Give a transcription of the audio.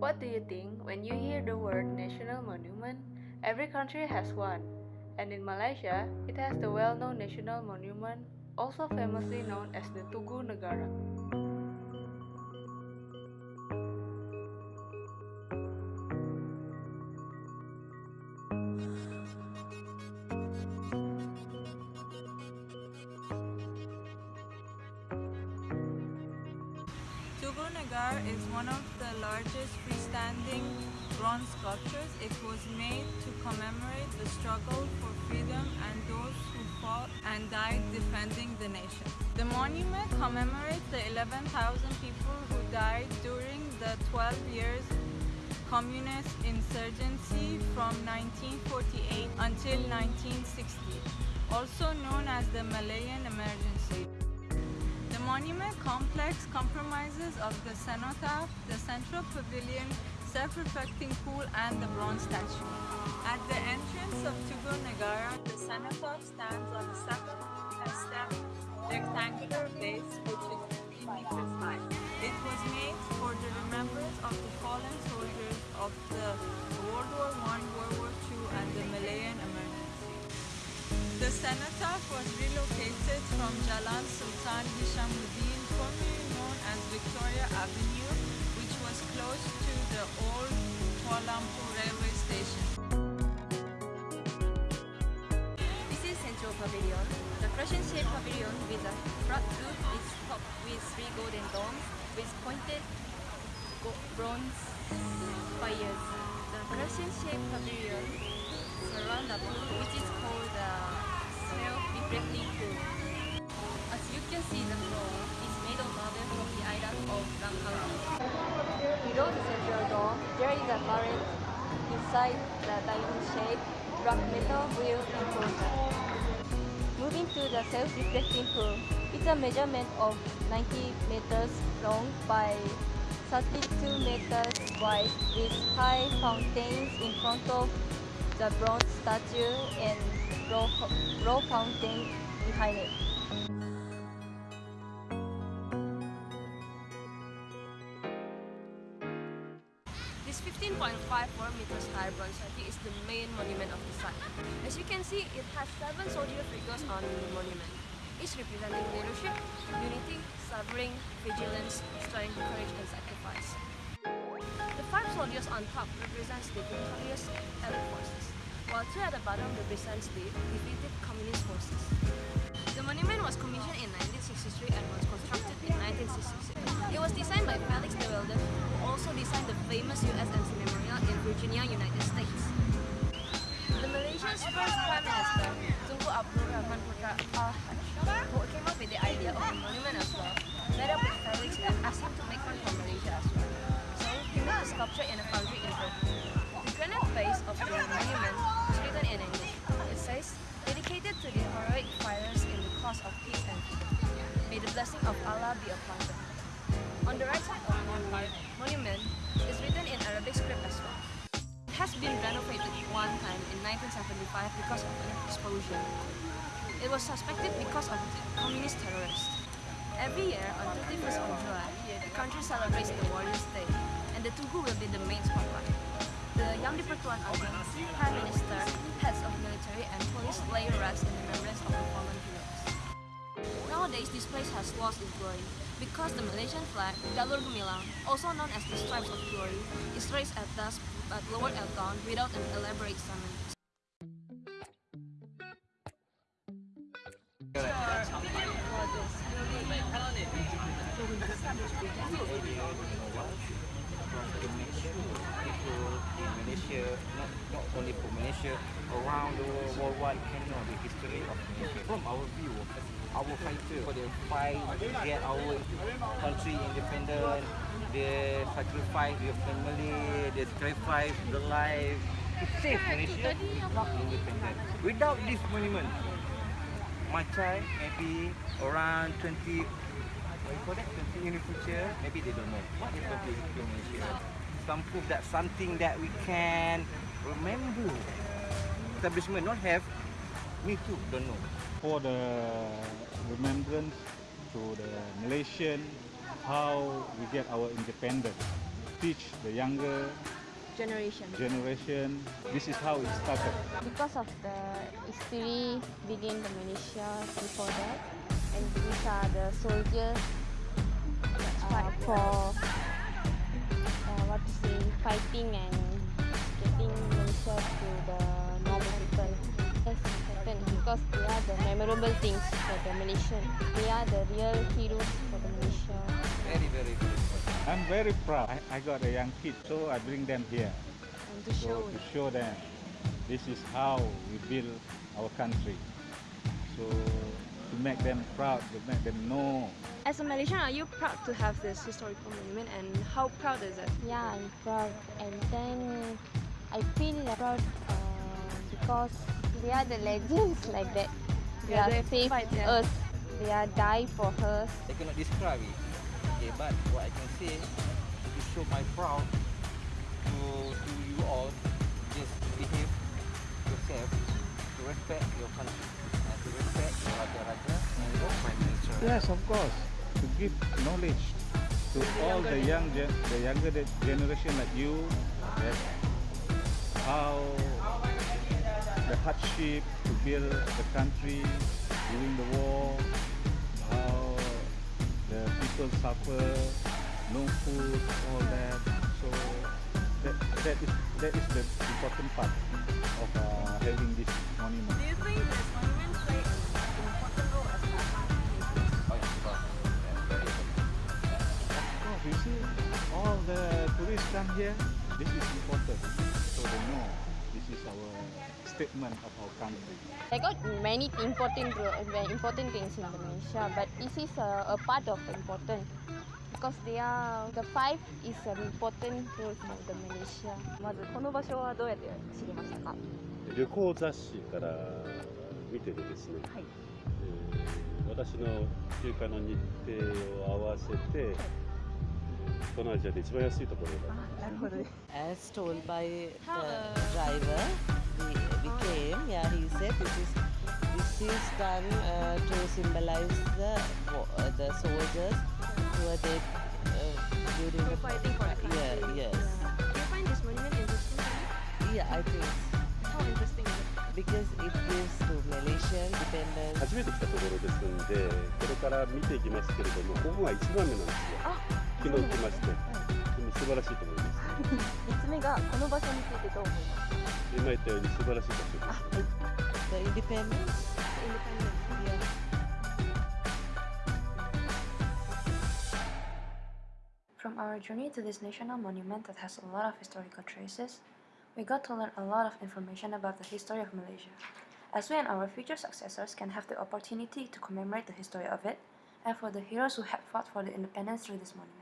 What do you think when you hear the word national monument? Every country has one, and in Malaysia, it has the well known national monument, also famously known as the Tugu Negara. Tugu is one of the largest freestanding bronze sculptures. It was made to commemorate the struggle for freedom and those who fought and died defending the nation. The monument commemorates the 11,000 people who died during the 12 years communist insurgency from 1948 until 1960, also known as the Malayan Emergency. Monument complex compromises of the cenotaph, the central pavilion, self-reflecting pool and the bronze statue. At the entrance of Tugu Negara, the cenotaph stands on a seven-step rectangular base which is 50 meters high. It was made for the remembrance of the fallen soldiers of the cenotaph was relocated from Jalan Sultan Hishamuddin, formerly known as Victoria Avenue, which was close to the old Kuala Lumpur railway station. This is Central Pavilion. The crescent-shaped pavilion with a flat roof is topped with three golden domes with pointed bronze spires. The crescent-shaped pavilion surrounds the pool which is called the self-reflecting pool. As you can see, the floor is made of marble from the island of Langkawi. Below the central dome, there is a turret inside the diamond-shaped black metal wheel enclosure. Moving to the self-reflecting pool, it's a measurement of 90 meters long by 32 meters wide with high fountains in front of the bronze statue and low fountain behind it. This 15.54 meters high bronze statue is the main monument of the site. As you can see, it has seven soldier figures on the monument, each representing leadership, unity, suffering, vigilance, strength, courage, and sacrifice. The five soldiers on top represents the victorious Allied forces, while two at the bottom represents the defeated communist forces. The monument was commissioned in 1963 and was constructed in 1966. It was designed by Felix de Weldon, who also designed the famous USMC Memorial in Virginia, United States. The Malaysia's first Prime Minister, Tunku Abdul Rahman Putra Al-Haj, who came up with the idea of the monument as well, met up with Felix and asked him to make one for Malaysia as well. So he made the sculpture in a foundry in Turkey. The granite face of the monument On the right side of the monument is written in Arabic script as well. It has been renovated one time in 1975 because of an explosion. It was suspected because of communist terrorists. Every year on 31st of July, the country celebrates the Warriors' Day, and the Tugu will be the main spotlight. The Yang di-Pertuan Agong, Prime Minister, heads of military and police lay rest in Nowadays, this place has lost its glory because the Malaysian flag, Jalur Gemilang, also known as the Stripes of Glory, is raised at dusk but lowered at dawn without an elaborate ceremony. People in Malaysia, not, not only for Malaysia, around the world, worldwide can know the history of Malaysia. From our view, our fighter for the fight to get our country independent, they sacrifice their family, they sacrifice the life to save Malaysia not independent. Without this monument, my child maybe around 20 what you call that, 20 in the future, maybe they don't know what is going to be Malaysia. Some proof that something that we can remember. Establishment not have, me too don't know. for the remembrance to the Malaysian how we get our independence. teach the younger Generation. generation. This is how it started. Because of the history within the Malaysia before that, and these are the soldiers uh, for uh, what to say, fighting and getting Malaysia to the normal people. Yes, important because they are the memorable things for the Malaysian. They are the real heroes for the Malaysia. Very, very, very important. I'm very proud. I, I got a young kid, so I bring them here. And to So show to show them this is how we build our country. So to make them proud, to make them know As a Malaysian, are you proud to have this historical monument and how proud is it? Yeah, I'm proud. And then I feel proud uh, because they are the legends like that. They Yeah, are they saved fight, yeah. us. They are die for us. I cannot describe it. Okay, but what I can say to show my proud to to you all, just behave yourself, to respect your country, Yes, of course. To give knowledge to all the young, the younger generation like you, that how the hardship to build the country during the war, how the people suffer, no food, all that. So that that is that is the important part of uh, having this monument. Do you think this monument play an important role as a Oh, yeah, of course. Yeah, very important. Of course, you see, all the tourists come here. This is important, so they know this is our statement of our country. I got many important ro- uh, very important things in Malaysia, but this is a, a part of important because they are the five is an important role for the Malaysia. まずこの場所はどうやって知りましたか 旅行雑誌から見ててですね、はいえー私の休暇の日程を合わせて、東南アジアで一番安いところだなるほどね As told by the uh, driver, we, we came. Yeah, he said this is this is done uh, to symbolize the uh, the soldiers who were dead uh, during the fighting for the country. Yeah, yes. Do you find this monument interesting? Yeah, I think How 初めて来たところですんでこれから見ていきますけれどもここが1番目なんですよ昨日来まして、はい、素晴らしいと思います。3つ目がこの場所についてどう思います。今言ったように素晴らしい場所です。あ、はい、インディペン。デンスインディペンデンスビュー From our journey to this national monument that has a lot of historical traces we got to learn a lot of information about the history of Malaysia, as we and our future successors can have the opportunity to commemorate the history of it and for the heroes who had fought for the independence through this monument.